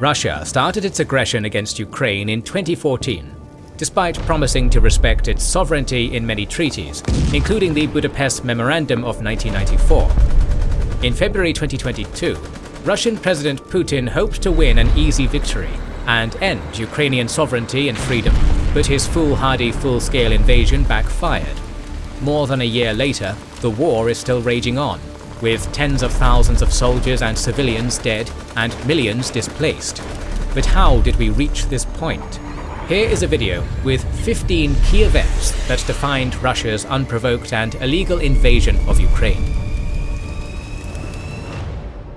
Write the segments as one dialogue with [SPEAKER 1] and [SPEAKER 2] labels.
[SPEAKER 1] Russia started its aggression against Ukraine in 2014, despite promising to respect its sovereignty in many treaties, including the Budapest Memorandum of 1994. In February 2022, Russian President Putin hoped to win an easy victory and end Ukrainian sovereignty and freedom, but his foolhardy full-scale invasion backfired. More than a year later, the war is still raging on, with tens of thousands of soldiers and civilians dead and millions displaced. But how did we reach this point? Here is a video with 15 key events that defined Russia's unprovoked and illegal invasion of Ukraine.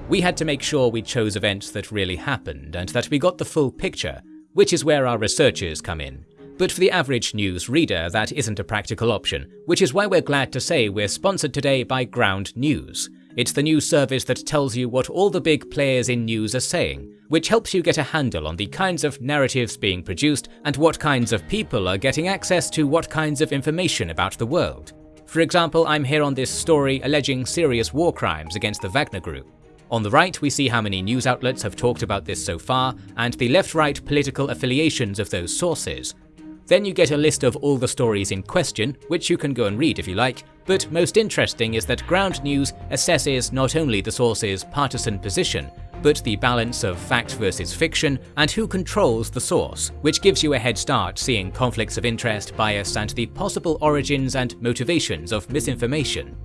[SPEAKER 1] We had to make sure we chose events that really happened and that we got the full picture, which is where our researchers come in. But for the average news reader, that isn't a practical option, which is why we're glad to say we're sponsored today by Ground News. It's the news service that tells you what all the big players in news are saying, which helps you get a handle on the kinds of narratives being produced and what kinds of people are getting access to what kinds of information about the world. For example, I'm here on this story alleging serious war crimes against the Wagner Group. On the right, we see how many news outlets have talked about this so far, and the left-right political affiliations of those sources. Then you get a list of all the stories in question, which you can go and read if you like, but most interesting is that Ground News assesses not only the source's partisan position, but the balance of fact versus fiction and who controls the source, which gives you a head start seeing conflicts of interest, bias and the possible origins and motivations of misinformation.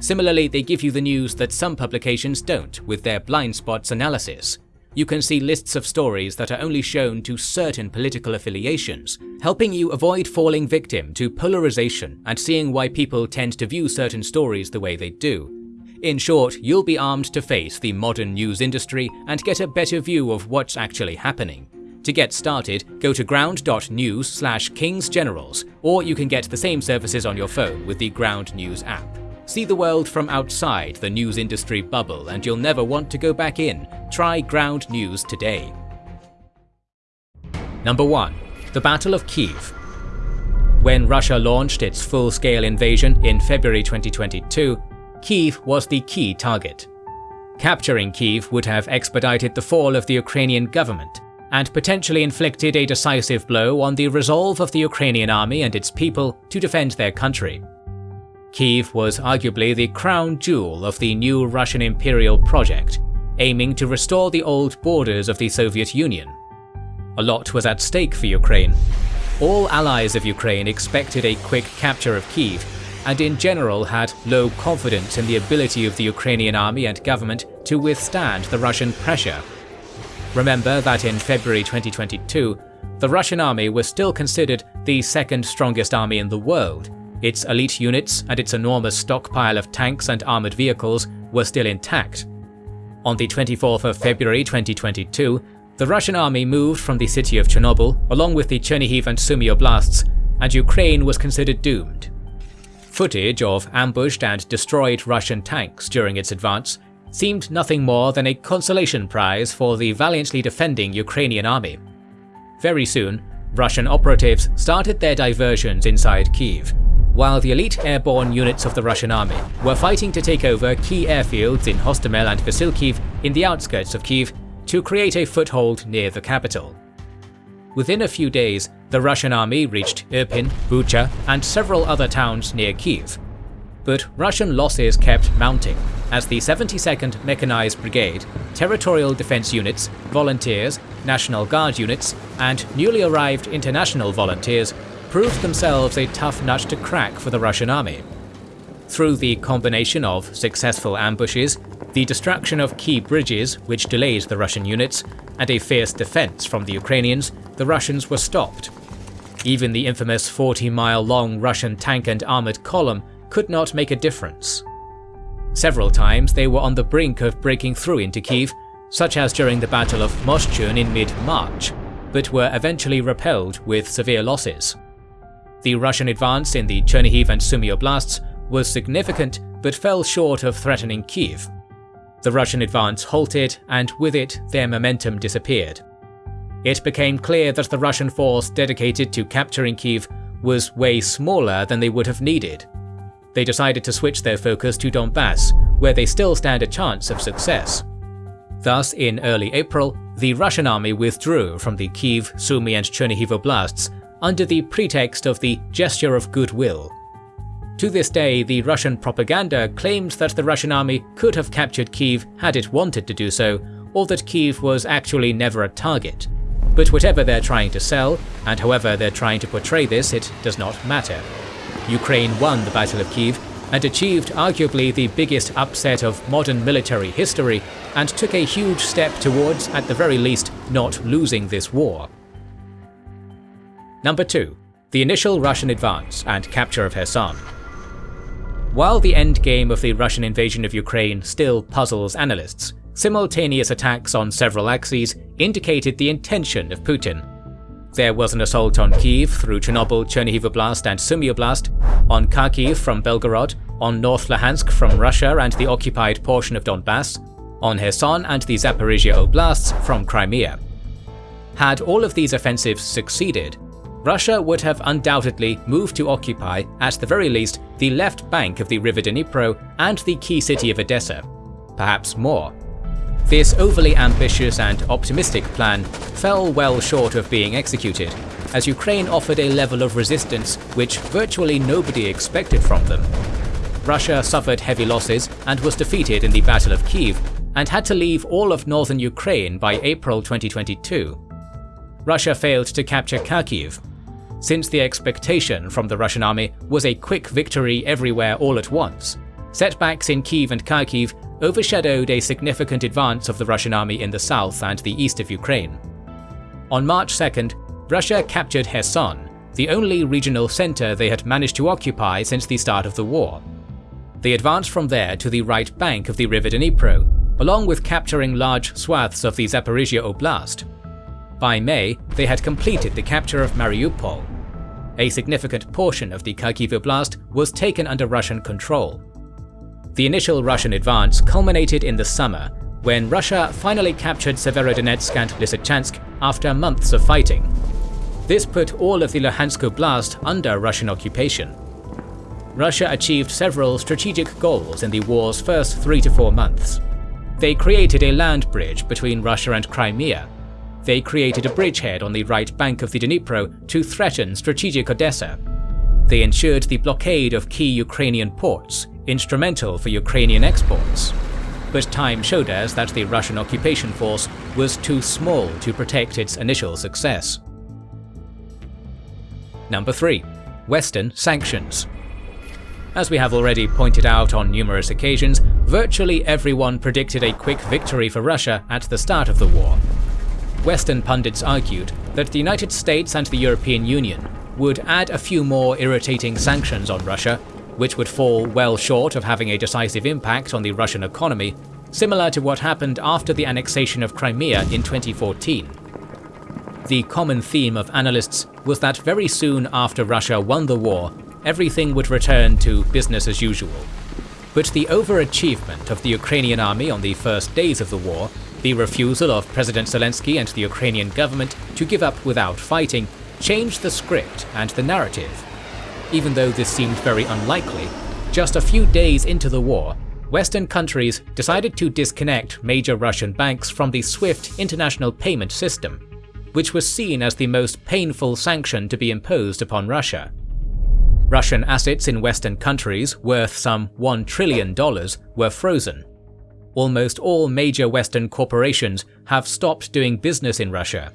[SPEAKER 1] Similarly, they give you the news that some publications don't with their blind spots analysis you can see lists of stories that are only shown to certain political affiliations, helping you avoid falling victim to polarization and seeing why people tend to view certain stories the way they do. In short, you'll be armed to face the modern news industry and get a better view of what's actually happening. To get started, go to ground.news slash kingsgenerals, or you can get the same services on your phone with the Ground News app. See the world from outside the news industry bubble and you'll never want to go back in. Try Ground News today. Number 1. The Battle of Kiev When Russia launched its full-scale invasion in February 2022, Kiev was the key target. Capturing Kiev would have expedited the fall of the Ukrainian government and potentially inflicted a decisive blow on the resolve of the Ukrainian army and its people to defend their country. Kiev was arguably the crown jewel of the new Russian imperial project, aiming to restore the old borders of the Soviet Union. A lot was at stake for Ukraine. All allies of Ukraine expected a quick capture of Kiev, and in general had low confidence in the ability of the Ukrainian army and government to withstand the Russian pressure. Remember that in February 2022, the Russian army was still considered the second strongest army in the world, its elite units and its enormous stockpile of tanks and armoured vehicles were still intact. On the 24th of February 2022, the Russian army moved from the city of Chernobyl along with the Chernihiv and Sumy oblasts, and Ukraine was considered doomed. Footage of ambushed and destroyed Russian tanks during its advance seemed nothing more than a consolation prize for the valiantly defending Ukrainian army. Very soon, Russian operatives started their diversions inside Kiev, while the elite airborne units of the Russian army were fighting to take over key airfields in Hostomel and Vasilkiv in the outskirts of Kiev to create a foothold near the capital. Within a few days, the Russian army reached Irpin, Bucha, and several other towns near Kiev. But Russian losses kept mounting, as the 72nd Mechanized Brigade, territorial defense units, volunteers, National Guard units, and newly arrived international volunteers proved themselves a tough nut to crack for the Russian army. Through the combination of successful ambushes, the destruction of key bridges which delayed the Russian units, and a fierce defense from the Ukrainians, the Russians were stopped. Even the infamous 40-mile-long Russian tank and armoured column could not make a difference. Several times they were on the brink of breaking through into Kiev, such as during the Battle of Moshchun in mid-March, but were eventually repelled with severe losses. The Russian advance in the Chernihiv and Sumy oblasts was significant but fell short of threatening Kiev. The Russian advance halted and with it their momentum disappeared. It became clear that the Russian force dedicated to capturing Kiev was way smaller than they would have needed. They decided to switch their focus to Donbass, where they still stand a chance of success. Thus, in early April, the Russian army withdrew from the Kiev, Sumy and Chernihiv oblasts under the pretext of the gesture of goodwill. To this day, the Russian propaganda claims that the Russian army could have captured Kiev had it wanted to do so, or that Kiev was actually never a target. But whatever they're trying to sell, and however they're trying to portray this, it does not matter. Ukraine won the Battle of Kiev and achieved arguably the biggest upset of modern military history and took a huge step towards, at the very least, not losing this war. Number 2. The initial Russian advance and capture of Kherson. While the endgame of the Russian invasion of Ukraine still puzzles analysts, simultaneous attacks on several axes indicated the intention of Putin there was an assault on Kiev through Chernobyl, Chernihiv Oblast and Sumy Oblast, on Kharkiv from Belgorod, on North Luhansk from Russia and the occupied portion of Donbass, on Kherson and the Zaporizhia Oblasts from Crimea. Had all of these offensives succeeded, Russia would have undoubtedly moved to occupy, at the very least, the left bank of the river Dnipro and the key city of Odessa. Perhaps more. This overly ambitious and optimistic plan fell well short of being executed, as Ukraine offered a level of resistance which virtually nobody expected from them. Russia suffered heavy losses and was defeated in the Battle of Kiev, and had to leave all of northern Ukraine by April 2022. Russia failed to capture Kharkiv, since the expectation from the Russian army was a quick victory everywhere all at once. Setbacks in Kiev and Kharkiv overshadowed a significant advance of the Russian army in the south and the east of Ukraine. On March 2nd, Russia captured Kherson, the only regional center they had managed to occupy since the start of the war. They advanced from there to the right bank of the river Dnipro, along with capturing large swaths of the Zaporizhia Oblast. By May, they had completed the capture of Mariupol. A significant portion of the Kharkiv Oblast was taken under Russian control, the initial Russian advance culminated in the summer, when Russia finally captured Severodonetsk and Lysychansk after months of fighting. This put all of the Luhansk Oblast under Russian occupation. Russia achieved several strategic goals in the war's first three to four months. They created a land bridge between Russia and Crimea. They created a bridgehead on the right bank of the Dnipro to threaten strategic Odessa. They ensured the blockade of key Ukrainian ports, instrumental for Ukrainian exports. But time showed us that the Russian occupation force was too small to protect its initial success. Number 3. Western Sanctions As we have already pointed out on numerous occasions, virtually everyone predicted a quick victory for Russia at the start of the war. Western pundits argued that the United States and the European Union would add a few more irritating sanctions on Russia which would fall well short of having a decisive impact on the Russian economy, similar to what happened after the annexation of Crimea in 2014. The common theme of analysts was that very soon after Russia won the war, everything would return to business as usual. But the overachievement of the Ukrainian army on the first days of the war, the refusal of President Zelensky and the Ukrainian government to give up without fighting, changed the script and the narrative even though this seemed very unlikely, just a few days into the war, Western countries decided to disconnect major Russian banks from the SWIFT international payment system, which was seen as the most painful sanction to be imposed upon Russia. Russian assets in Western countries worth some $1 trillion were frozen. Almost all major Western corporations have stopped doing business in Russia.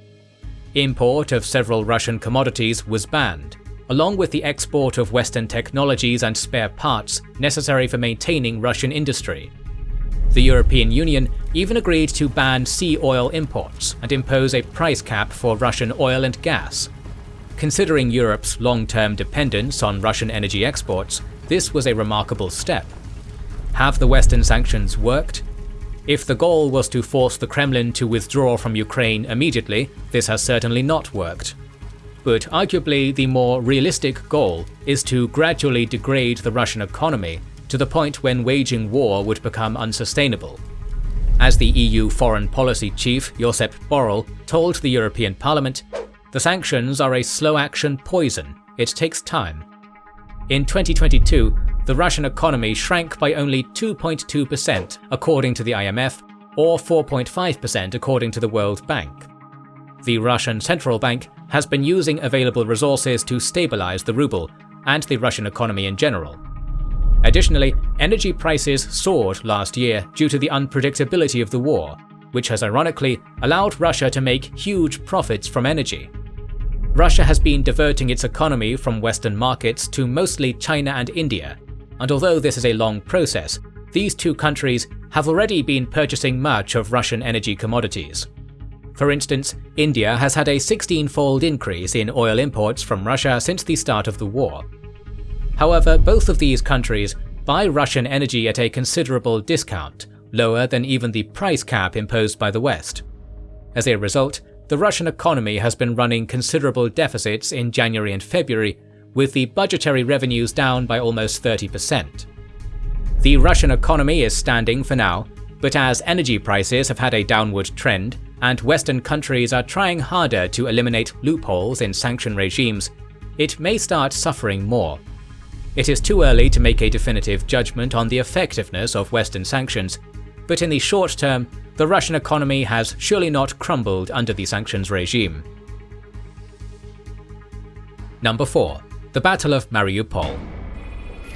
[SPEAKER 1] Import of several Russian commodities was banned, along with the export of Western technologies and spare parts necessary for maintaining Russian industry. The European Union even agreed to ban sea oil imports and impose a price cap for Russian oil and gas. Considering Europe's long-term dependence on Russian energy exports, this was a remarkable step. Have the Western sanctions worked? If the goal was to force the Kremlin to withdraw from Ukraine immediately, this has certainly not worked but arguably the more realistic goal is to gradually degrade the Russian economy to the point when waging war would become unsustainable. As the EU foreign policy chief Josep Borrell told the European Parliament, the sanctions are a slow-action poison, it takes time. In 2022, the Russian economy shrank by only 2.2% according to the IMF, or 4.5% according to the World Bank. The Russian central bank has been using available resources to stabilize the ruble and the Russian economy in general. Additionally, energy prices soared last year due to the unpredictability of the war, which has ironically allowed Russia to make huge profits from energy. Russia has been diverting its economy from Western markets to mostly China and India, and although this is a long process, these two countries have already been purchasing much of Russian energy commodities. For instance, India has had a 16-fold increase in oil imports from Russia since the start of the war. However, both of these countries buy Russian energy at a considerable discount, lower than even the price cap imposed by the West. As a result, the Russian economy has been running considerable deficits in January and February, with the budgetary revenues down by almost 30%. The Russian economy is standing for now, but as energy prices have had a downward trend, and Western countries are trying harder to eliminate loopholes in sanction regimes, it may start suffering more. It is too early to make a definitive judgment on the effectiveness of Western sanctions, but in the short term, the Russian economy has surely not crumbled under the sanctions regime. Number 4. The Battle of Mariupol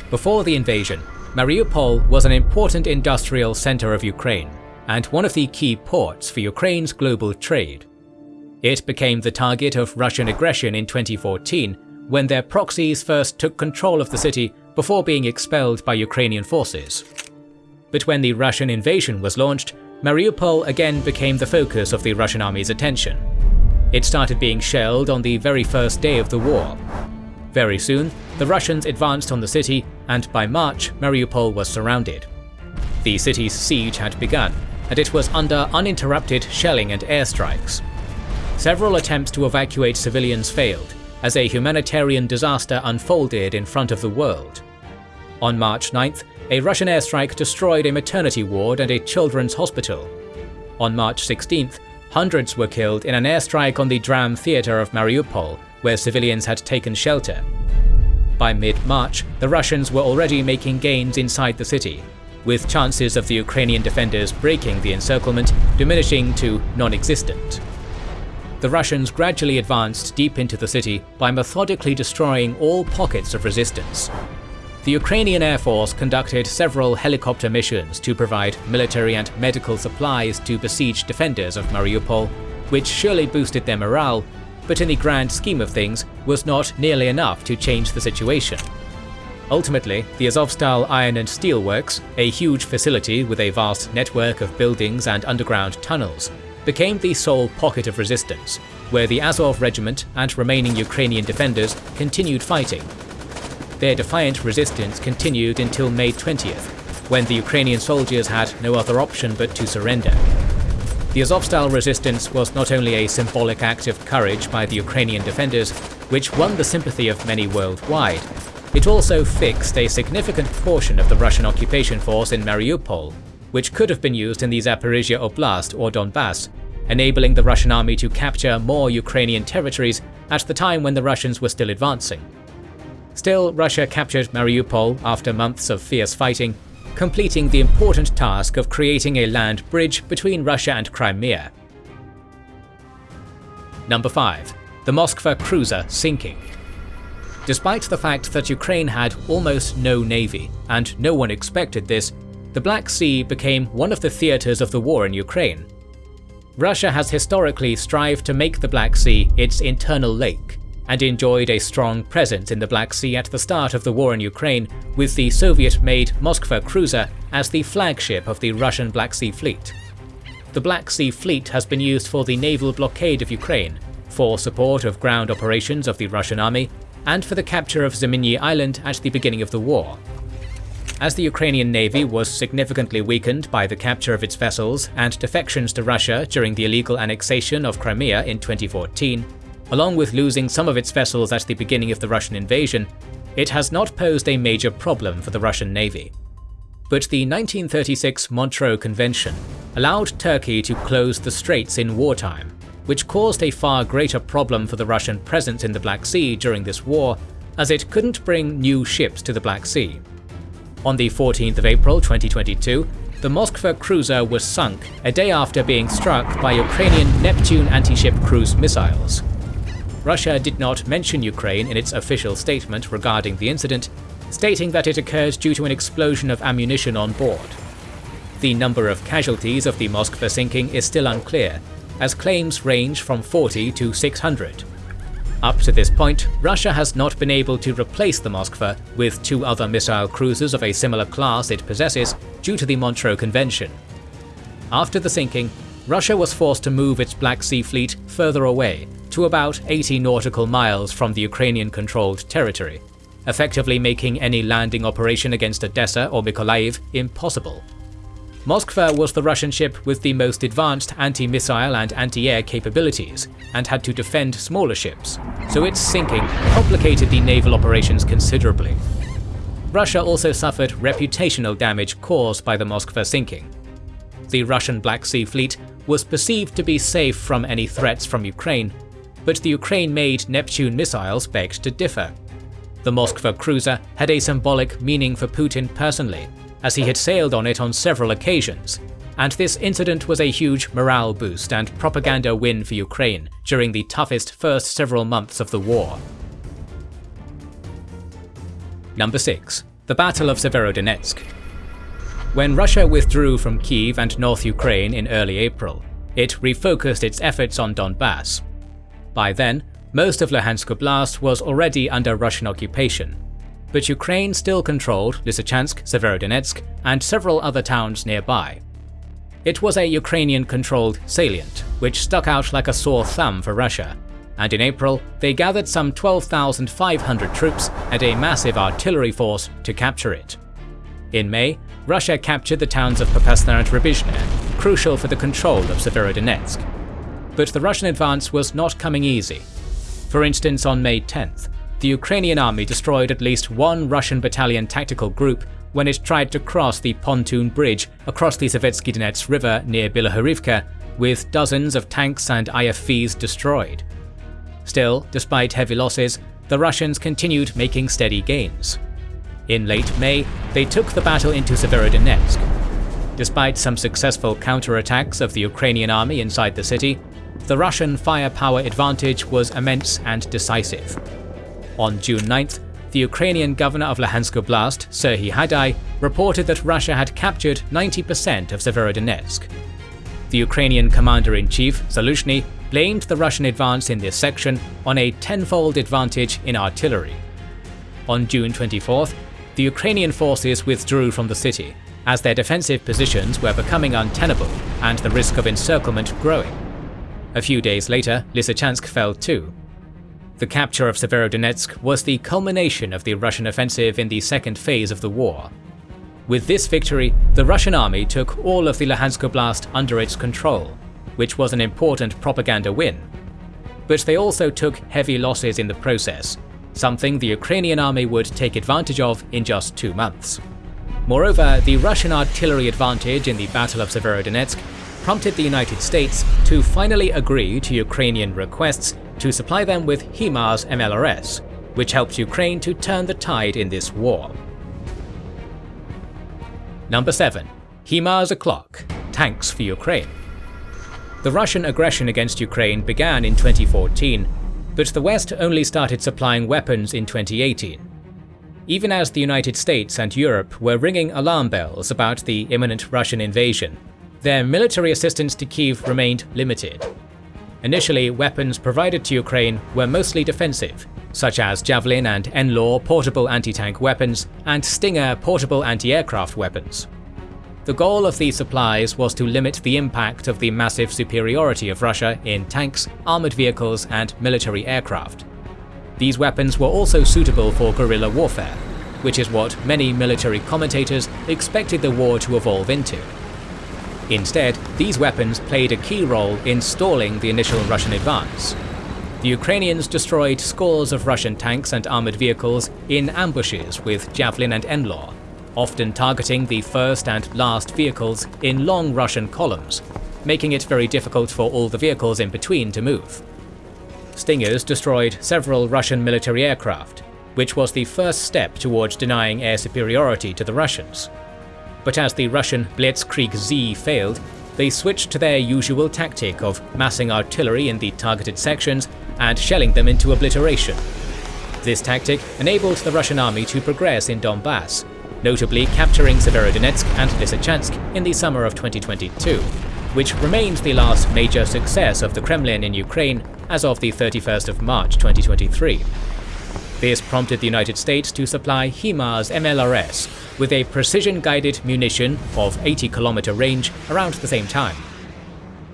[SPEAKER 1] Before the invasion, Mariupol was an important industrial center of Ukraine, and one of the key ports for Ukraine's global trade. It became the target of Russian aggression in 2014 when their proxies first took control of the city before being expelled by Ukrainian forces. But when the Russian invasion was launched, Mariupol again became the focus of the Russian army's attention. It started being shelled on the very first day of the war. Very soon, the Russians advanced on the city, and by March, Mariupol was surrounded. The city's siege had begun, and it was under uninterrupted shelling and airstrikes. Several attempts to evacuate civilians failed, as a humanitarian disaster unfolded in front of the world. On March 9th, a Russian airstrike destroyed a maternity ward and a children's hospital. On March 16th, hundreds were killed in an airstrike on the Dram theatre of Mariupol, where civilians had taken shelter. By mid-March, the Russians were already making gains inside the city, with chances of the Ukrainian defenders breaking the encirclement diminishing to non-existent. The Russians gradually advanced deep into the city by methodically destroying all pockets of resistance. The Ukrainian Air Force conducted several helicopter missions to provide military and medical supplies to besieged defenders of Mariupol, which surely boosted their morale, but in the grand scheme of things was not nearly enough to change the situation. Ultimately, the Azovstal Iron and Steel Works, a huge facility with a vast network of buildings and underground tunnels, became the sole pocket of resistance, where the Azov regiment and remaining Ukrainian defenders continued fighting. Their defiant resistance continued until May 20th, when the Ukrainian soldiers had no other option but to surrender. The Azovstal resistance was not only a symbolic act of courage by the Ukrainian defenders, which won the sympathy of many worldwide, it also fixed a significant portion of the Russian occupation force in Mariupol, which could have been used in the Zaporizhia Oblast or Donbass, enabling the Russian army to capture more Ukrainian territories at the time when the Russians were still advancing. Still, Russia captured Mariupol after months of fierce fighting, completing the important task of creating a land bridge between Russia and Crimea. Number 5. The Moskva cruiser sinking. Despite the fact that Ukraine had almost no navy, and no one expected this, the Black Sea became one of the theatres of the war in Ukraine. Russia has historically strived to make the Black Sea its internal lake, and enjoyed a strong presence in the Black Sea at the start of the war in Ukraine, with the Soviet-made Moskva cruiser as the flagship of the Russian Black Sea Fleet. The Black Sea Fleet has been used for the naval blockade of Ukraine, for support of ground operations of the Russian army, and for the capture of Zmiinyi Island at the beginning of the war. As the Ukrainian navy was significantly weakened by the capture of its vessels and defections to Russia during the illegal annexation of Crimea in 2014, along with losing some of its vessels at the beginning of the Russian invasion, it has not posed a major problem for the Russian navy. But the 1936 Montreux Convention allowed Turkey to close the straits in wartime, which caused a far greater problem for the Russian presence in the Black Sea during this war, as it couldn't bring new ships to the Black Sea. On the 14th of April 2022, the Moskva cruiser was sunk a day after being struck by Ukrainian Neptune anti-ship cruise missiles. Russia did not mention Ukraine in its official statement regarding the incident, stating that it occurred due to an explosion of ammunition on board. The number of casualties of the Moskva sinking is still unclear, as claims range from 40 to 600. Up to this point, Russia has not been able to replace the Moskva with two other missile cruisers of a similar class it possesses due to the Montreux Convention. After the sinking, Russia was forced to move its Black Sea fleet further away to about 80 nautical miles from the Ukrainian-controlled territory, effectively making any landing operation against Odessa or Mykolaiv impossible. Moskva was the Russian ship with the most advanced anti-missile and anti-air capabilities, and had to defend smaller ships, so its sinking complicated the naval operations considerably. Russia also suffered reputational damage caused by the Moskva sinking. The Russian Black Sea Fleet was perceived to be safe from any threats from Ukraine, but the Ukraine-made Neptune missiles begged to differ. The Moskva cruiser had a symbolic meaning for Putin personally, as he had sailed on it on several occasions, and this incident was a huge morale boost and propaganda win for Ukraine during the toughest first several months of the war. Number 6. The Battle of Severodonetsk When Russia withdrew from Kiev and North Ukraine in early April, it refocused its efforts on Donbass, by then, most of Luhansk Oblast was already under Russian occupation, but Ukraine still controlled Lysychansk, Severodonetsk, and several other towns nearby. It was a Ukrainian-controlled salient, which stuck out like a sore thumb for Russia, and in April they gathered some 12,500 troops and a massive artillery force to capture it. In May, Russia captured the towns of Popasna and Rubizhne, crucial for the control of Severodonetsk but the Russian advance was not coming easy. For instance, on May 10th, the Ukrainian army destroyed at least one Russian battalion tactical group when it tried to cross the pontoon bridge across the Seversky Donets River near Bilohorivka, with dozens of tanks and IFVs destroyed. Still, despite heavy losses, the Russians continued making steady gains. In late May, they took the battle into Severodonetsk. Despite some successful counterattacks of the Ukrainian army inside the city, the Russian firepower advantage was immense and decisive. On June 9th, the Ukrainian governor of Luhansk Oblast, Serhiy Haidai, reported that Russia had captured 90% of Severodonetsk. The Ukrainian commander-in-chief, Zaluzhny, blamed the Russian advance in this section on a tenfold advantage in artillery. On June 24th, the Ukrainian forces withdrew from the city, as their defensive positions were becoming untenable and the risk of encirclement growing. A few days later, Lysychansk fell too. The capture of Severodonetsk was the culmination of the Russian offensive in the second phase of the war. With this victory, the Russian army took all of the Luhansk Oblast under its control, which was an important propaganda win. But they also took heavy losses in the process, something the Ukrainian army would take advantage of in just two months. Moreover, the Russian artillery advantage in the Battle of Severodonetsk prompted the United States to finally agree to Ukrainian requests to supply them with HIMARS MLRS, which helped Ukraine to turn the tide in this war. Number 7. HIMARS o'clock – Tanks for Ukraine The Russian aggression against Ukraine began in 2014, but the West only started supplying weapons in 2018. Even as the United States and Europe were ringing alarm bells about the imminent Russian invasion, their military assistance to Kiev remained limited. Initially, weapons provided to Ukraine were mostly defensive, such as Javelin and NLAW portable anti-tank weapons and Stinger portable anti-aircraft weapons. The goal of these supplies was to limit the impact of the massive superiority of Russia in tanks, armoured vehicles and military aircraft. These weapons were also suitable for guerrilla warfare, which is what many military commentators expected the war to evolve into. Instead, these weapons played a key role in stalling the initial Russian advance. The Ukrainians destroyed scores of Russian tanks and armoured vehicles in ambushes with Javelin and NLAW, often targeting the first and last vehicles in long Russian columns, making it very difficult for all the vehicles in between to move. Stingers destroyed several Russian military aircraft, which was the first step towards denying air superiority to the Russians. But as the Russian Blitzkrieg Z failed, they switched to their usual tactic of massing artillery in the targeted sections and shelling them into obliteration. This tactic enabled the Russian army to progress in Donbass, notably capturing Severodonetsk and Lysychansk in the summer of 2022, which remains the last major success of the Kremlin in Ukraine as of the 31st of March 2023. This prompted the United States to supply HIMARS MLRS with a precision-guided munition of 80 km range around the same time.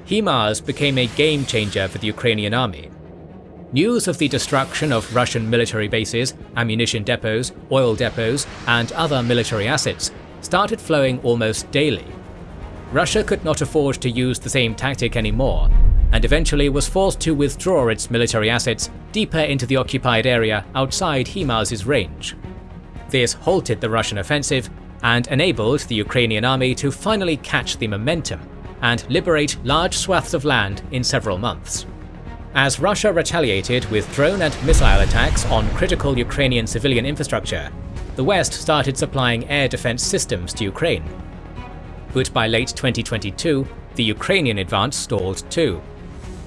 [SPEAKER 1] HIMARS became a game changer for the Ukrainian army. News of the destruction of Russian military bases, ammunition depots, oil depots, and other military assets started flowing almost daily. Russia could not afford to use the same tactic anymore, and eventually was forced to withdraw its military assets deeper into the occupied area outside HIMARS' range. This halted the Russian offensive and enabled the Ukrainian army to finally catch the momentum and liberate large swaths of land in several months. As Russia retaliated with drone and missile attacks on critical Ukrainian civilian infrastructure, the West started supplying air defense systems to Ukraine. But by late 2022, the Ukrainian advance stalled too,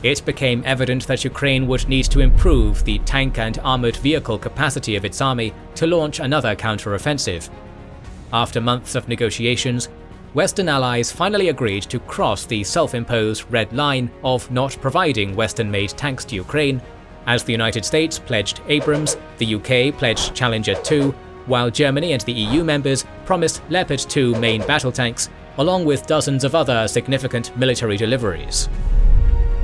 [SPEAKER 1] it became evident that Ukraine would need to improve the tank and armoured vehicle capacity of its army to launch another counter-offensive. After months of negotiations, Western allies finally agreed to cross the self-imposed red line of not providing Western-made tanks to Ukraine, as the United States pledged Abrams, the UK pledged Challenger 2, while Germany and the EU members promised Leopard 2 main battle tanks, along with dozens of other significant military deliveries.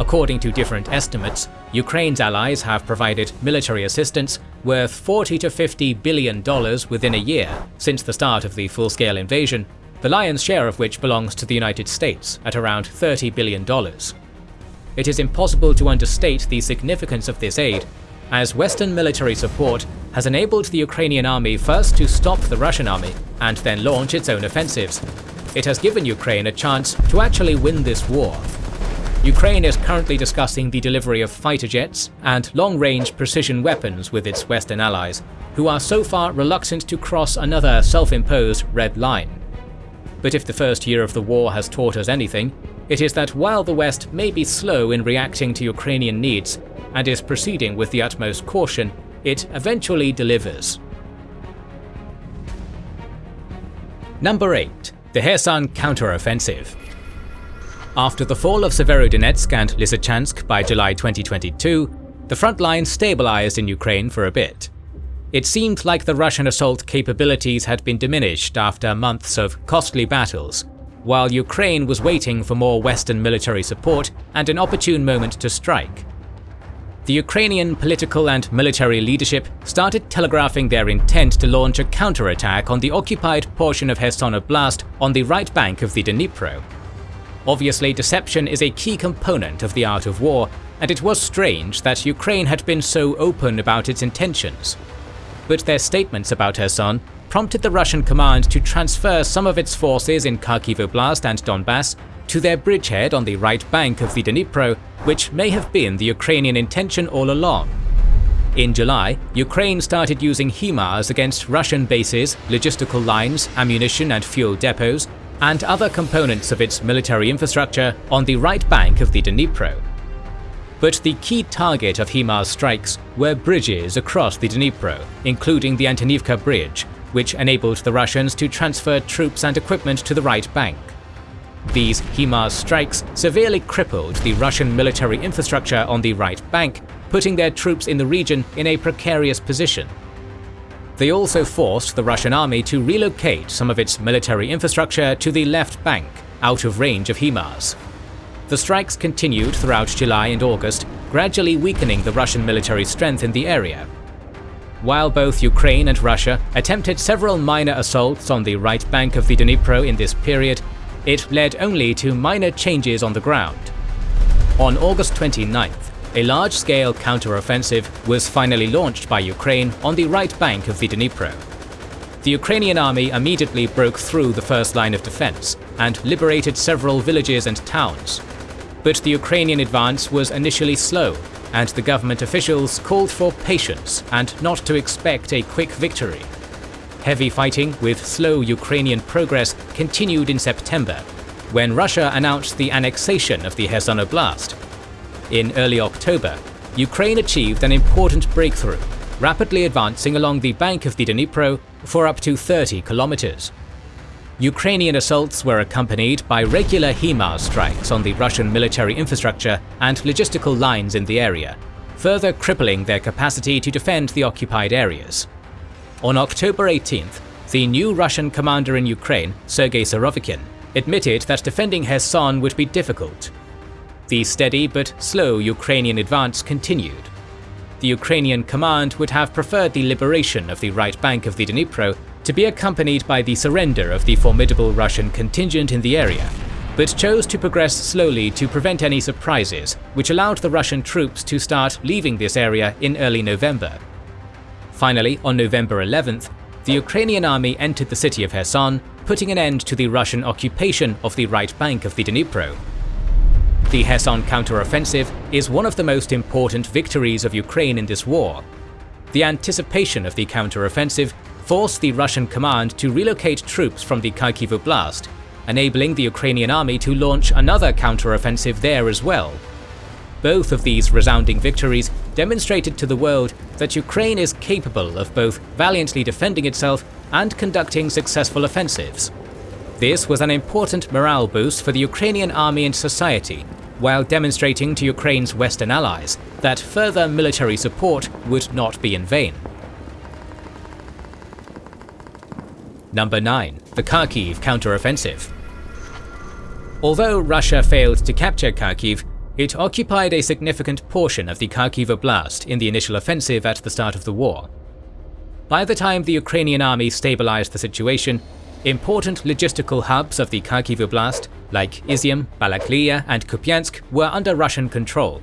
[SPEAKER 1] According to different estimates, Ukraine's allies have provided military assistance worth 40 to 50 billion dollars within a year since the start of the full-scale invasion, the lion's share of which belongs to the United States at around 30 billion dollars. It is impossible to understate the significance of this aid, as Western military support has enabled the Ukrainian army first to stop the Russian army and then launch its own offensives. It has given Ukraine a chance to actually win this war Ukraine is currently discussing the delivery of fighter jets and long-range precision weapons with its Western allies, who are so far reluctant to cross another self-imposed red line. But if the first year of the war has taught us anything, it is that while the West may be slow in reacting to Ukrainian needs and is proceeding with the utmost caution, it eventually delivers. Number 8. The Kherson Counteroffensive after the fall of Severodonetsk and Lysychansk by July 2022, the front line stabilized in Ukraine for a bit. It seemed like the Russian assault capabilities had been diminished after months of costly battles, while Ukraine was waiting for more Western military support and an opportune moment to strike. The Ukrainian political and military leadership started telegraphing their intent to launch a counterattack on the occupied portion of Kherson Oblast on the right bank of the Dnipro, Obviously, deception is a key component of the art of war, and it was strange that Ukraine had been so open about its intentions. But their statements about Kherson prompted the Russian command to transfer some of its forces in Kharkiv Oblast and Donbass to their bridgehead on the right bank of the Dnipro, which may have been the Ukrainian intention all along. In July, Ukraine started using HIMARS against Russian bases, logistical lines, ammunition and fuel depots, and other components of its military infrastructure on the right bank of the Dnipro. But the key target of HIMARS strikes were bridges across the Dnipro, including the Antonivka Bridge, which enabled the Russians to transfer troops and equipment to the right bank. These HIMARS strikes severely crippled the Russian military infrastructure on the right bank, putting their troops in the region in a precarious position they also forced the Russian army to relocate some of its military infrastructure to the left bank, out of range of HIMARS. The strikes continued throughout July and August, gradually weakening the Russian military strength in the area. While both Ukraine and Russia attempted several minor assaults on the right bank of the Dnipro in this period, it led only to minor changes on the ground. On August 29th, a large-scale counter-offensive was finally launched by Ukraine on the right bank of the Dnipro. The Ukrainian army immediately broke through the first line of defense and liberated several villages and towns. But the Ukrainian advance was initially slow, and the government officials called for patience and not to expect a quick victory. Heavy fighting with slow Ukrainian progress continued in September, when Russia announced the annexation of the Kherson Oblast. In early October, Ukraine achieved an important breakthrough, rapidly advancing along the bank of the Dnipro for up to 30 kilometers. Ukrainian assaults were accompanied by regular HIMARS strikes on the Russian military infrastructure and logistical lines in the area, further crippling their capacity to defend the occupied areas. On October 18th, the new Russian commander in Ukraine, Sergei Surovikin, admitted that defending Kherson would be difficult. The steady but slow Ukrainian advance continued. The Ukrainian command would have preferred the liberation of the right bank of the Dnipro to be accompanied by the surrender of the formidable Russian contingent in the area, but chose to progress slowly to prevent any surprises, which allowed the Russian troops to start leaving this area in early November. Finally, on November 11th, the Ukrainian army entered the city of Kherson, putting an end to the Russian occupation of the right bank of the Dnipro. The Kherson counteroffensive is one of the most important victories of Ukraine in this war. The anticipation of the counteroffensive forced the Russian command to relocate troops from the Kharkiv Oblast, enabling the Ukrainian army to launch another counteroffensive there as well. Both of these resounding victories demonstrated to the world that Ukraine is capable of both valiantly defending itself and conducting successful offensives. This was an important morale boost for the Ukrainian army and society, while demonstrating to Ukraine's Western allies that further military support would not be in vain. Number 9. The Kharkiv counteroffensive. Although Russia failed to capture Kharkiv, it occupied a significant portion of the Kharkiv Oblast in the initial offensive at the start of the war. By the time the Ukrainian army stabilized the situation, important logistical hubs of the Kharkiv Oblast, like Izium, Balaklia and Kupiansk, were under Russian control.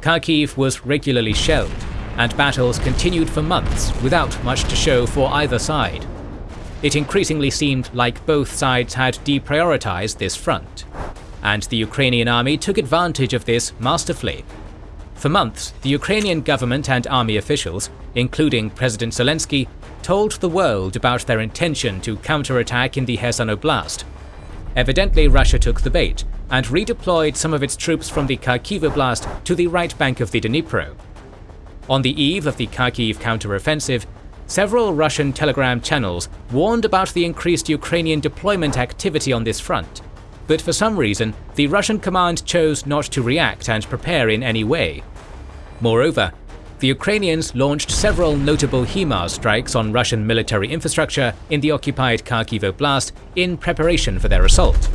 [SPEAKER 1] Kharkiv was regularly shelled, and battles continued for months without much to show for either side it increasingly seemed like both sides had deprioritized this front. And the Ukrainian army took advantage of this masterfully. For months, the Ukrainian government and army officials, including President Zelensky, told the world about their intention to counterattack in the Kherson Oblast. Evidently Russia took the bait and redeployed some of its troops from the Kharkiv Oblast to the right bank of the Dnipro. On the eve of the Kharkiv counteroffensive, Several Russian telegram channels warned about the increased Ukrainian deployment activity on this front, but for some reason, the Russian command chose not to react and prepare in any way. Moreover, the Ukrainians launched several notable HIMARS strikes on Russian military infrastructure in the occupied Kharkiv Oblast in preparation for their assault.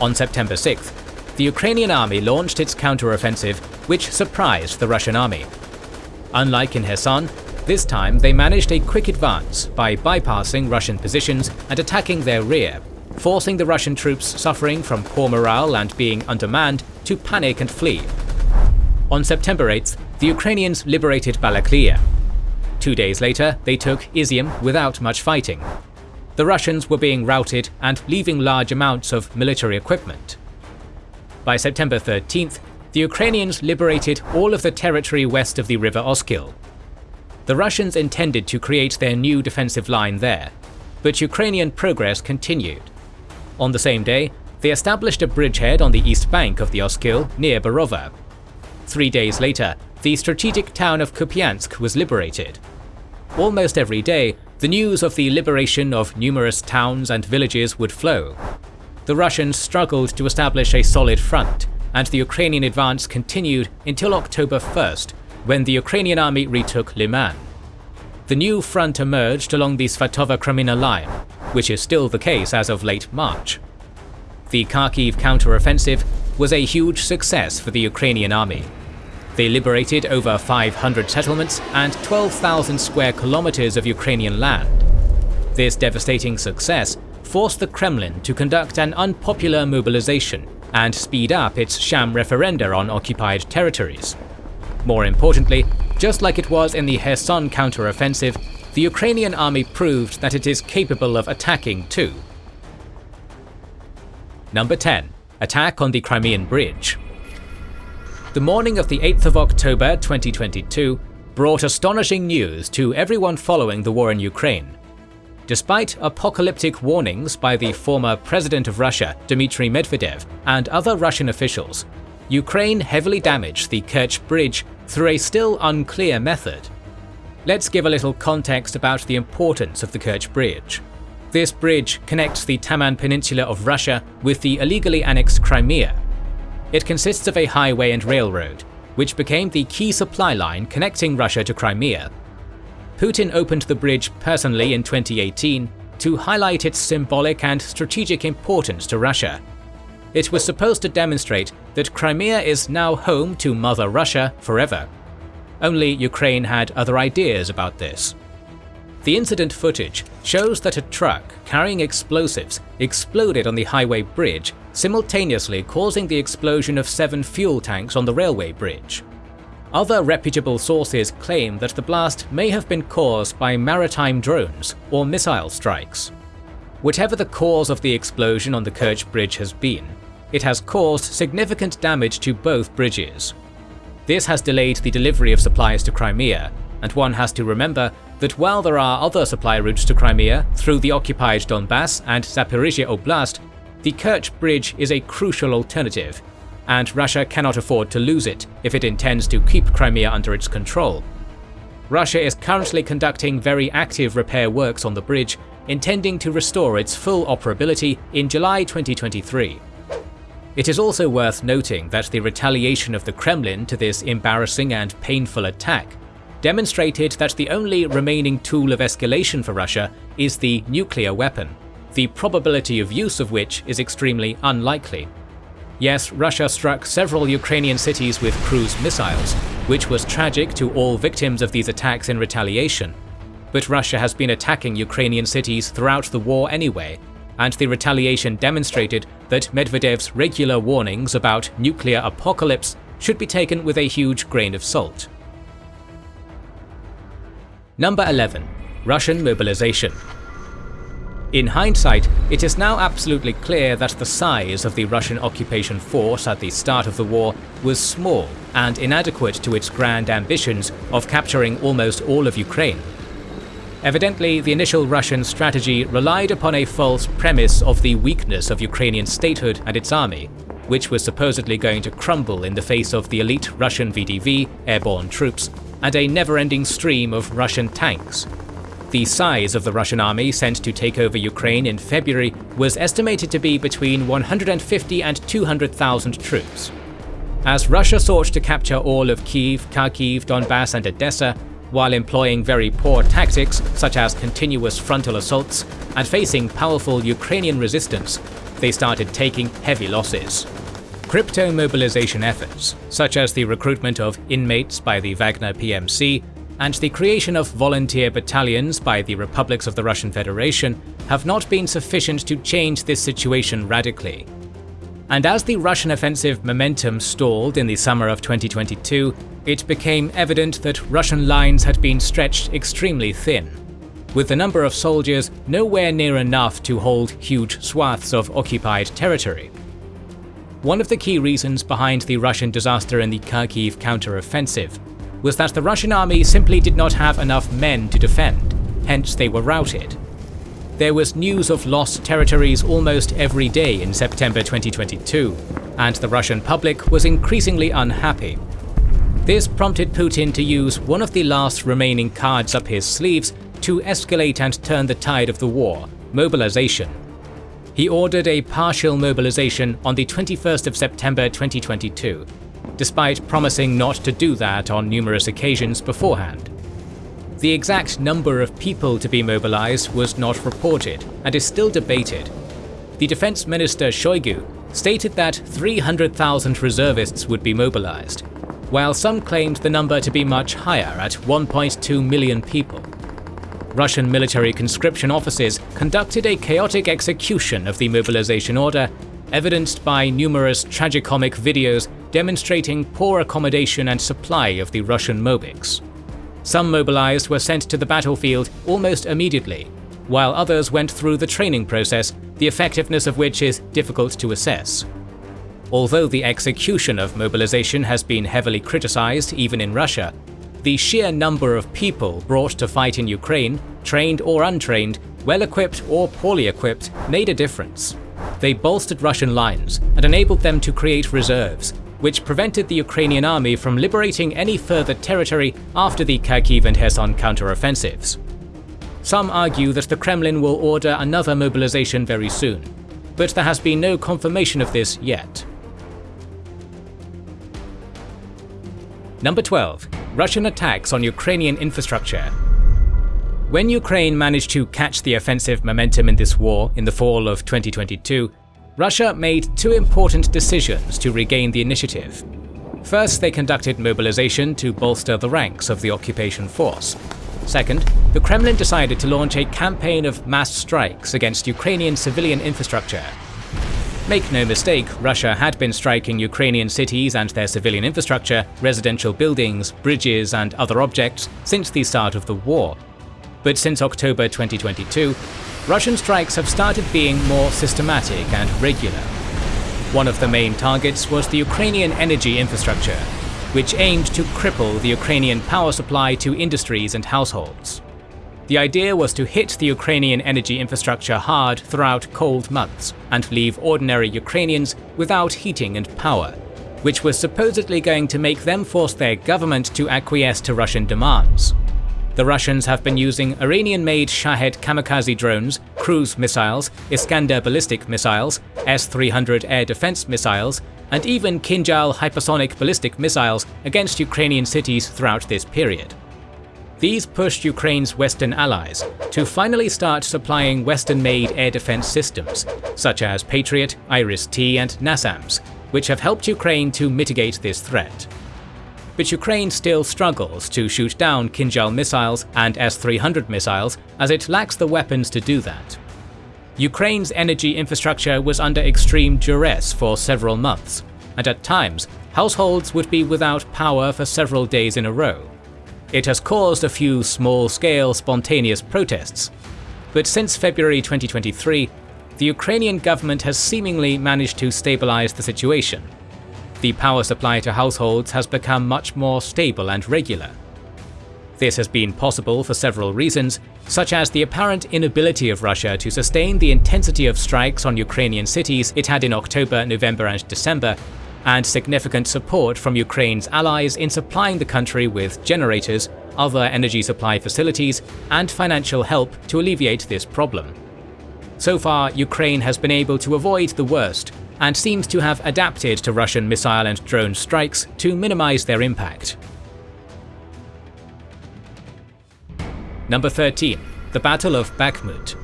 [SPEAKER 1] On September 6th, the Ukrainian army launched its counteroffensive, which surprised the Russian army. Unlike in Kherson, this time they managed a quick advance by bypassing Russian positions and attacking their rear, forcing the Russian troops suffering from poor morale and being undermanned to panic and flee. On September 8th, the Ukrainians liberated Balaklia. Two days later, they took Izium without much fighting. The Russians were being routed and leaving large amounts of military equipment. By September 13th, the Ukrainians liberated all of the territory west of the river Oskil, the Russians intended to create their new defensive line there, but Ukrainian progress continued. On the same day, they established a bridgehead on the east bank of the Oskil near Borova. Three days later, the strategic town of Kupiansk was liberated. Almost every day, the news of the liberation of numerous towns and villages would flow. The Russians struggled to establish a solid front, and the Ukrainian advance continued until October 1st, when the Ukrainian army retook Liman. The new front emerged along the Svatova-Kreminna line, which is still the case as of late March. The Kharkiv counteroffensive was a huge success for the Ukrainian army. They liberated over 500 settlements and 12,000 square kilometers of Ukrainian land. This devastating success forced the Kremlin to conduct an unpopular mobilization and speed up its sham referenda on occupied territories. More importantly, just like it was in the Kherson counteroffensive, the Ukrainian army proved that it is capable of attacking too. Number 10. Attack on the Crimean Bridge The morning of the 8th of October 2022 brought astonishing news to everyone following the war in Ukraine. Despite apocalyptic warnings by the former president of Russia, Dmitry Medvedev, and other Russian officials, Ukraine heavily damaged the Kerch Bridge through a still unclear method. Let's give a little context about the importance of the Kerch Bridge. This bridge connects the Taman Peninsula of Russia with the illegally annexed Crimea. It consists of a highway and railroad, which became the key supply line connecting Russia to Crimea Putin opened the bridge personally in 2018 to highlight its symbolic and strategic importance to Russia. It was supposed to demonstrate that Crimea is now home to Mother Russia forever. Only Ukraine had other ideas about this. The incident footage shows that a truck carrying explosives exploded on the highway bridge, simultaneously causing the explosion of seven fuel tanks on the railway bridge. Other reputable sources claim that the blast may have been caused by maritime drones or missile strikes. Whatever the cause of the explosion on the Kerch Bridge has been, it has caused significant damage to both bridges. This has delayed the delivery of supplies to Crimea, and one has to remember that while there are other supply routes to Crimea through the occupied Donbass and Zaporizhia Oblast, the Kerch Bridge is a crucial alternative and Russia cannot afford to lose it if it intends to keep Crimea under its control. Russia is currently conducting very active repair works on the bridge, intending to restore its full operability in July 2023. It is also worth noting that the retaliation of the Kremlin to this embarrassing and painful attack demonstrated that the only remaining tool of escalation for Russia is the nuclear weapon, the probability of use of which is extremely unlikely. Yes, Russia struck several Ukrainian cities with cruise missiles, which was tragic to all victims of these attacks in retaliation. But Russia has been attacking Ukrainian cities throughout the war anyway, and the retaliation demonstrated that Medvedev's regular warnings about nuclear apocalypse should be taken with a huge grain of salt. Number 11. Russian Mobilization in hindsight, it is now absolutely clear that the size of the Russian occupation force at the start of the war was small and inadequate to its grand ambitions of capturing almost all of Ukraine. Evidently, the initial Russian strategy relied upon a false premise of the weakness of Ukrainian statehood and its army, which was supposedly going to crumble in the face of the elite Russian VDV airborne troops and a never-ending stream of Russian tanks, the size of the Russian army sent to take over Ukraine in February was estimated to be between 150 and 200,000 troops. As Russia sought to capture all of Kiev, Kharkiv, Donbass and Odessa, while employing very poor tactics such as continuous frontal assaults and facing powerful Ukrainian resistance, they started taking heavy losses. Crypto mobilization efforts, such as the recruitment of inmates by the Wagner PMC and the creation of volunteer battalions by the republics of the Russian Federation have not been sufficient to change this situation radically. And as the Russian offensive momentum stalled in the summer of 2022, it became evident that Russian lines had been stretched extremely thin, with the number of soldiers nowhere near enough to hold huge swaths of occupied territory. One of the key reasons behind the Russian disaster in the Kharkiv counter-offensive was that the Russian army simply did not have enough men to defend, hence they were routed. There was news of lost territories almost every day in September 2022, and the Russian public was increasingly unhappy. This prompted Putin to use one of the last remaining cards up his sleeves to escalate and turn the tide of the war, mobilization. He ordered a partial mobilization on the 21st of September 2022, despite promising not to do that on numerous occasions beforehand. The exact number of people to be mobilized was not reported and is still debated. The Defense Minister Shoigu stated that 300,000 reservists would be mobilized, while some claimed the number to be much higher at 1.2 million people. Russian military conscription offices conducted a chaotic execution of the mobilization order, evidenced by numerous tragicomic videos demonstrating poor accommodation and supply of the Russian Mobiks. Some mobilized were sent to the battlefield almost immediately, while others went through the training process, the effectiveness of which is difficult to assess. Although the execution of mobilization has been heavily criticized even in Russia, the sheer number of people brought to fight in Ukraine, trained or untrained, well equipped or poorly equipped, made a difference. They bolstered Russian lines and enabled them to create reserves, which prevented the Ukrainian army from liberating any further territory after the Kharkiv and Kherson counteroffensives. Some argue that the Kremlin will order another mobilization very soon, but there has been no confirmation of this yet. Number 12. Russian attacks on Ukrainian infrastructure. When Ukraine managed to catch the offensive momentum in this war in the fall of 2022, Russia made two important decisions to regain the initiative. First, they conducted mobilization to bolster the ranks of the occupation force. Second, the Kremlin decided to launch a campaign of mass strikes against Ukrainian civilian infrastructure. Make no mistake, Russia had been striking Ukrainian cities and their civilian infrastructure, residential buildings, bridges and other objects since the start of the war. But since October 2022, Russian strikes have started being more systematic and regular. One of the main targets was the Ukrainian energy infrastructure, which aimed to cripple the Ukrainian power supply to industries and households. The idea was to hit the Ukrainian energy infrastructure hard throughout cold months and leave ordinary Ukrainians without heating and power, which was supposedly going to make them force their government to acquiesce to Russian demands. The Russians have been using Iranian-made Shahed kamikaze drones, cruise missiles, Iskander ballistic missiles, S-300 air defense missiles, and even Kinjal hypersonic ballistic missiles against Ukrainian cities throughout this period. These pushed Ukraine's Western allies to finally start supplying Western-made air defense systems, such as Patriot, Iris-T and NASAMS, which have helped Ukraine to mitigate this threat. But Ukraine still struggles to shoot down Kinjal missiles and S-300 missiles as it lacks the weapons to do that. Ukraine's energy infrastructure was under extreme duress for several months, and at times, households would be without power for several days in a row. It has caused a few small-scale spontaneous protests, but since February 2023, the Ukrainian government has seemingly managed to stabilize the situation. The power supply to households has become much more stable and regular. This has been possible for several reasons, such as the apparent inability of Russia to sustain the intensity of strikes on Ukrainian cities it had in October, November and December, and significant support from Ukraine's allies in supplying the country with generators, other energy supply facilities, and financial help to alleviate this problem. So far, Ukraine has been able to avoid the worst, and seems to have adapted to Russian missile and drone strikes to minimize their impact. Number 13. The Battle of Bakhmut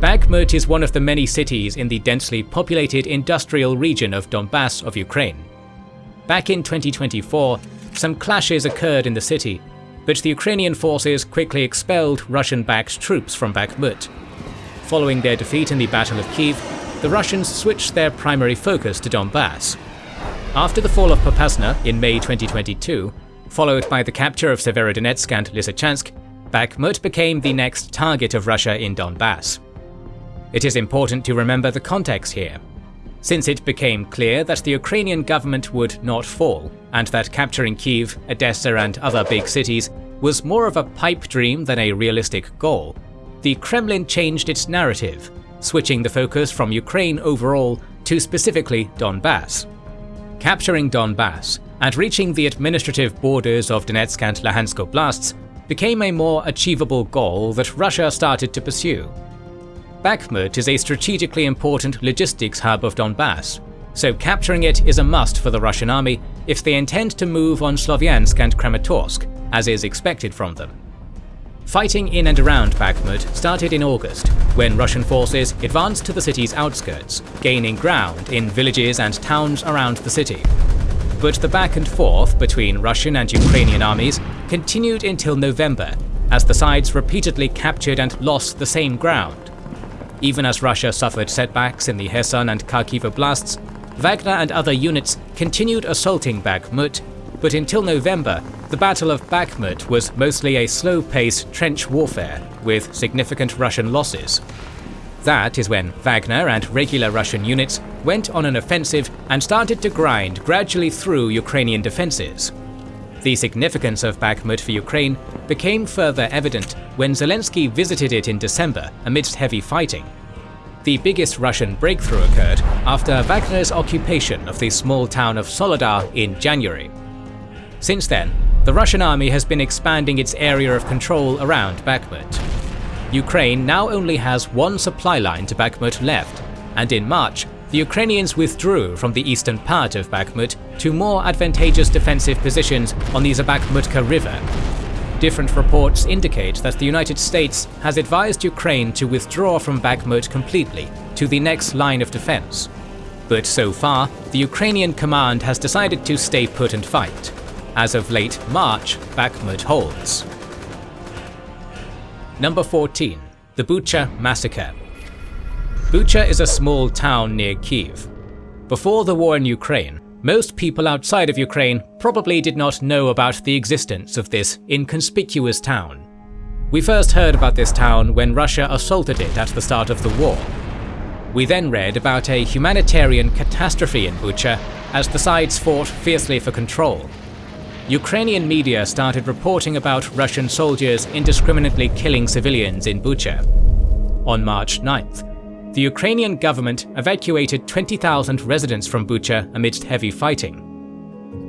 [SPEAKER 1] Bakhmut is one of the many cities in the densely populated industrial region of Donbass of Ukraine. Back in 2024, some clashes occurred in the city, but the Ukrainian forces quickly expelled Russian-backed troops from Bakhmut. Following their defeat in the Battle of Kiev, the Russians switched their primary focus to Donbass. After the fall of Popasna in May 2022, followed by the capture of Severodonetsk and Lysychansk, Bakhmut became the next target of Russia in Donbass. It is important to remember the context here. Since it became clear that the Ukrainian government would not fall, and that capturing Kiev, Odessa and other big cities was more of a pipe dream than a realistic goal, the Kremlin changed its narrative, switching the focus from Ukraine overall to specifically Donbass. Capturing Donbass and reaching the administrative borders of Donetsk and Luhansk oblasts became a more achievable goal that Russia started to pursue. Bakhmut is a strategically important logistics hub of Donbass, so capturing it is a must for the Russian army if they intend to move on Slovyansk and Kramatorsk, as is expected from them. Fighting in and around Bakhmut started in August, when Russian forces advanced to the city's outskirts, gaining ground in villages and towns around the city. But the back and forth between Russian and Ukrainian armies continued until November, as the sides repeatedly captured and lost the same ground, even as Russia suffered setbacks in the Kherson and Kharkiv oblasts, Wagner and other units continued assaulting Bakhmut, but until November, the Battle of Bakhmut was mostly a slow-paced trench warfare, with significant Russian losses. That is when Wagner and regular Russian units went on an offensive and started to grind gradually through Ukrainian defences. The significance of Bakhmut for Ukraine became further evident when Zelensky visited it in December amidst heavy fighting. The biggest Russian breakthrough occurred after Wagner's occupation of the small town of Soledar in January. Since then, the Russian army has been expanding its area of control around Bakhmut. Ukraine now only has one supply line to Bakhmut left, and in March, the Ukrainians withdrew from the eastern part of Bakhmut to more advantageous defensive positions on the Zabakhmutka River. Different reports indicate that the United States has advised Ukraine to withdraw from Bakhmut completely to the next line of defense. But so far, the Ukrainian command has decided to stay put and fight. As of late March, Bakhmut holds. Number 14. The Bucha Massacre Bucha is a small town near Kiev. Before the war in Ukraine, most people outside of Ukraine probably did not know about the existence of this inconspicuous town. We first heard about this town when Russia assaulted it at the start of the war. We then read about a humanitarian catastrophe in Bucha as the sides fought fiercely for control. Ukrainian media started reporting about Russian soldiers indiscriminately killing civilians in Bucha. On March 9th, the Ukrainian government evacuated 20,000 residents from Bucha amidst heavy fighting.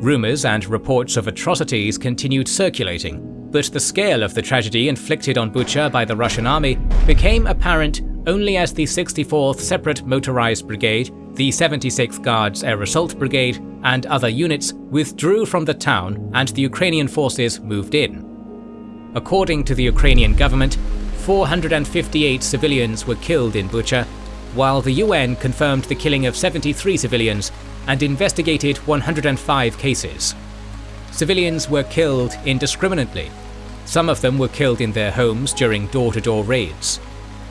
[SPEAKER 1] Rumours and reports of atrocities continued circulating, but the scale of the tragedy inflicted on Bucha by the Russian army became apparent only as the 64th Separate Motorized Brigade, the 76th Guards Air Assault Brigade, and other units withdrew from the town and the Ukrainian forces moved in. According to the Ukrainian government, 458 civilians were killed in Bucha, while the UN confirmed the killing of 73 civilians and investigated 105 cases. Civilians were killed indiscriminately. Some of them were killed in their homes during door-to-door -door raids.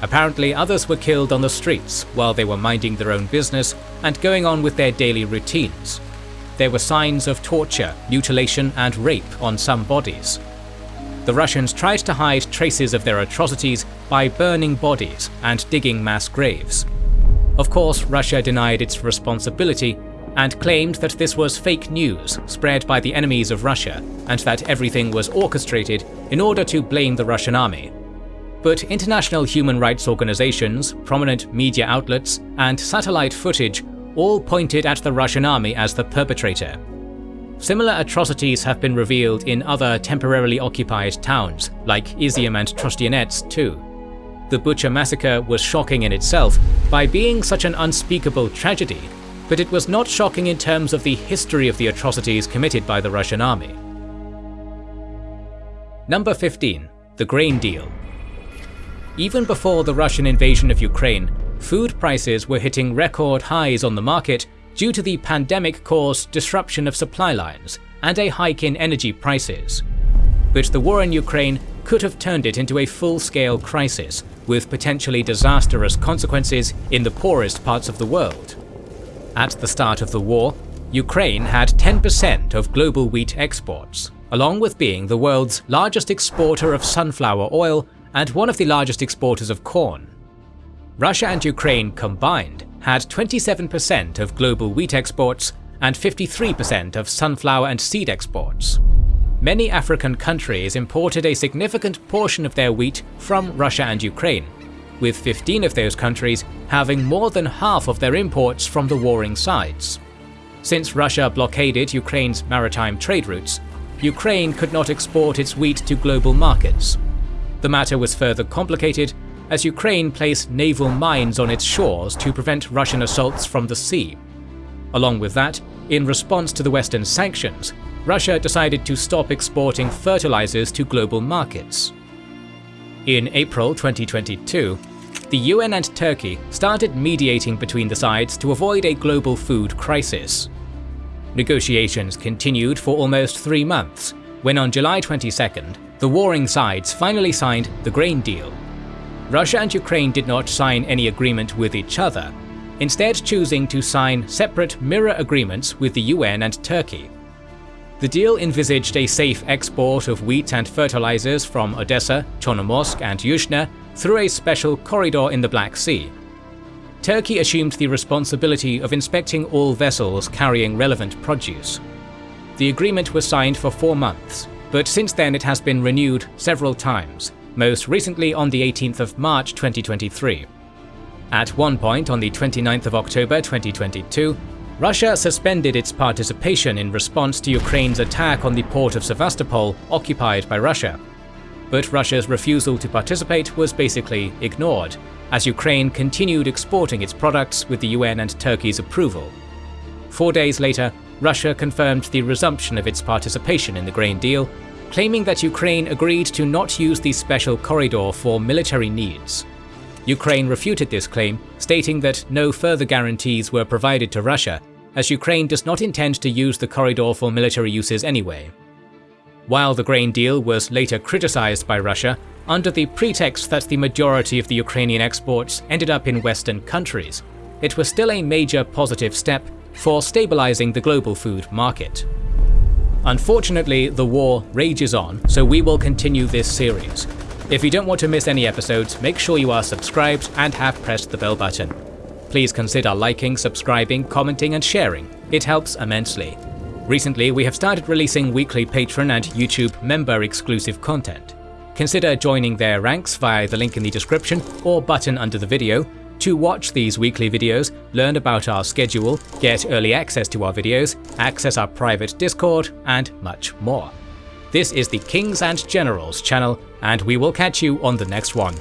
[SPEAKER 1] Apparently others were killed on the streets while they were minding their own business and going on with their daily routines. There were signs of torture, mutilation and rape on some bodies the Russians tried to hide traces of their atrocities by burning bodies and digging mass graves. Of course, Russia denied its responsibility and claimed that this was fake news spread by the enemies of Russia and that everything was orchestrated in order to blame the Russian army. But international human rights organizations, prominent media outlets, and satellite footage all pointed at the Russian army as the perpetrator. Similar atrocities have been revealed in other temporarily occupied towns, like Izium and Trostianets too. The Bucha massacre was shocking in itself by being such an unspeakable tragedy, but it was not shocking in terms of the history of the atrocities committed by the Russian army. Number 15. The Grain Deal Even before the Russian invasion of Ukraine, food prices were hitting record highs on the market due to the pandemic-caused disruption of supply lines and a hike in energy prices. But the war in Ukraine could have turned it into a full-scale crisis, with potentially disastrous consequences in the poorest parts of the world. At the start of the war, Ukraine had 10% of global wheat exports, along with being the world's largest exporter of sunflower oil and one of the largest exporters of corn. Russia and Ukraine combined had 27% of global wheat exports and 53% of sunflower and seed exports. Many African countries imported a significant portion of their wheat from Russia and Ukraine, with 15 of those countries having more than half of their imports from the warring sides. Since Russia blockaded Ukraine's maritime trade routes, Ukraine could not export its wheat to global markets. The matter was further complicated as Ukraine placed naval mines on its shores to prevent Russian assaults from the sea. Along with that, in response to the Western sanctions, Russia decided to stop exporting fertilizers to global markets. In April 2022, the UN and Turkey started mediating between the sides to avoid a global food crisis. Negotiations continued for almost three months, when on July 22nd, the warring sides finally signed the grain deal. Russia and Ukraine did not sign any agreement with each other, instead choosing to sign separate mirror agreements with the UN and Turkey. The deal envisaged a safe export of wheat and fertilizers from Odessa, Chornomorsk and Yuzhny through a special corridor in the Black Sea. Turkey assumed the responsibility of inspecting all vessels carrying relevant produce. the agreement was signed for four months, but since then it has been renewed several times, most recently on the 18th of March 2023. At one point on the 29th of October 2022, Russia suspended its participation in response to Ukraine's attack on the port of Sevastopol occupied by Russia. But Russia's refusal to participate was basically ignored, as Ukraine continued exporting its products with the UN and Turkey's approval. Four days later, Russia confirmed the resumption of its participation in the grain deal, claiming that Ukraine agreed to not use the special corridor for military needs. Ukraine refuted this claim, stating that no further guarantees were provided to Russia, as Ukraine does not intend to use the corridor for military uses anyway. While the grain deal was later criticized by Russia, under the pretext that the majority of the Ukrainian exports ended up in Western countries, it was still a major positive step for stabilizing the global food market. Unfortunately, the war rages on, so we will continue this series, if you don't want to miss any episodes, make sure you are subscribed and have pressed the bell button. Please consider liking, subscribing, commenting and sharing, it helps immensely. Recently, we have started releasing weekly Patreon and YouTube member exclusive content. Consider joining their ranks via the link in the description or button under the video to watch these weekly videos, learn about our schedule, get early access to our videos, access our private Discord, and much more. This is the Kings and Generals channel, and we will catch you on the next one.